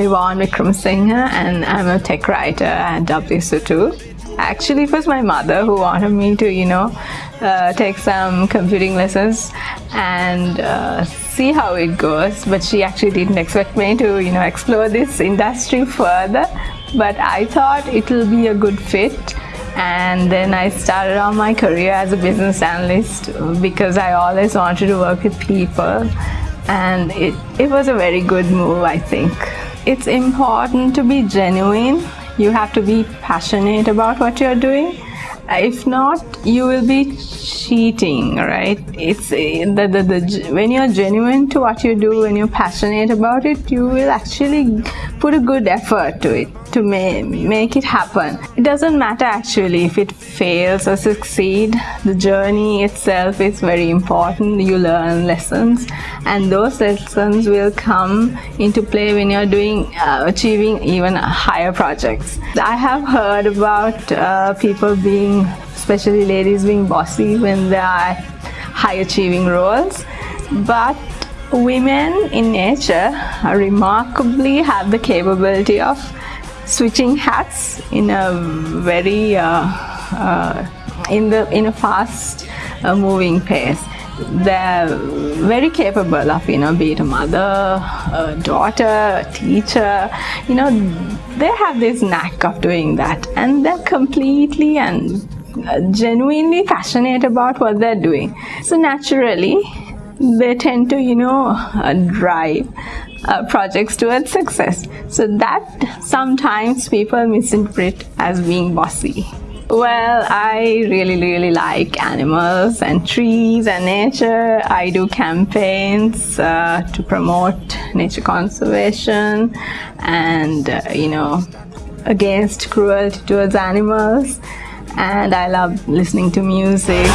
Yvonne Wickramasinghe and I'm a tech writer at WSO2. Actually, it was my mother who wanted me to, you know, uh, take some computing lessons and uh, see how it goes. But she actually didn't expect me to, you know, explore this industry further. But I thought it will be a good fit and then I started on my career as a business analyst because I always wanted to work with people and it, it was a very good move I think. It's important to be genuine. You have to be passionate about what you're doing. If not you will be cheating right? It's the, the, the when you're genuine to what you do when you're passionate about it you will actually put a good effort to it to ma make it happen. It doesn't matter actually if it fails or succeed. The journey itself is very important. You learn lessons and those lessons will come into play when you're doing uh, achieving even higher projects. I have heard about uh, people being especially ladies being bossy when they are high achieving roles. But women in nature remarkably have the capability of switching hats in a very uh, uh, in the in a fast uh, moving pace. They're very capable of you know being a mother a daughter a teacher you know they have this knack of doing that. And they're completely and genuinely passionate about what they're doing. So naturally they tend to you know uh, drive uh, projects towards success so that sometimes people misinterpret as being bossy well, I really, really like animals and trees and nature. I do campaigns uh, to promote nature conservation and, uh, you know, against cruelty towards animals. And I love listening to music.